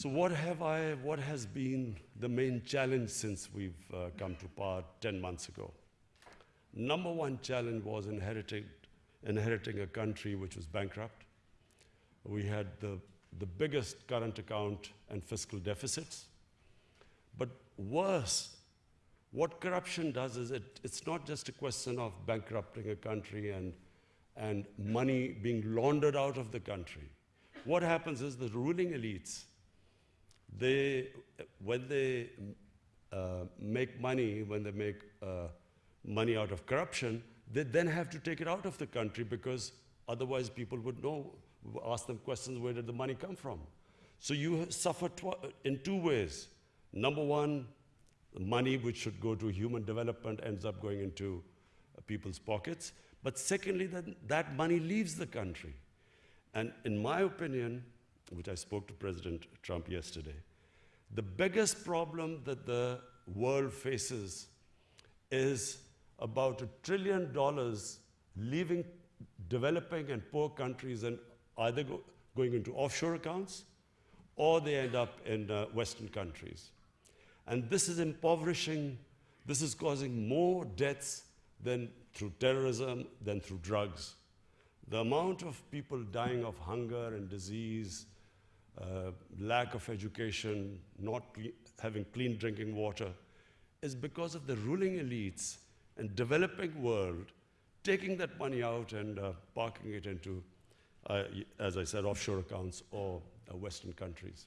So what have I, what has been the main challenge since we've uh, come to power 10 months ago? Number one challenge was inheriting, inheriting a country which was bankrupt. We had the, the biggest current account and fiscal deficits. But worse, what corruption does is it, it's not just a question of bankrupting a country and, and money being laundered out of the country. What happens is the ruling elites, they, when they uh, make money, when they make uh, money out of corruption, they then have to take it out of the country because otherwise people would know, ask them questions, where did the money come from? So you suffer in two ways. Number one, the money which should go to human development ends up going into uh, people's pockets. But secondly, that, that money leaves the country. And in my opinion, which I spoke to President Trump yesterday, the biggest problem that the world faces is about a trillion dollars leaving developing and poor countries and either go, going into offshore accounts or they end up in uh, Western countries. And this is impoverishing, this is causing more deaths than through terrorism than through drugs. The amount of people dying of hunger and disease, uh, lack of education, not having clean drinking water, is because of the ruling elites and developing world taking that money out and uh, parking it into, uh, as I said, offshore accounts or uh, Western countries.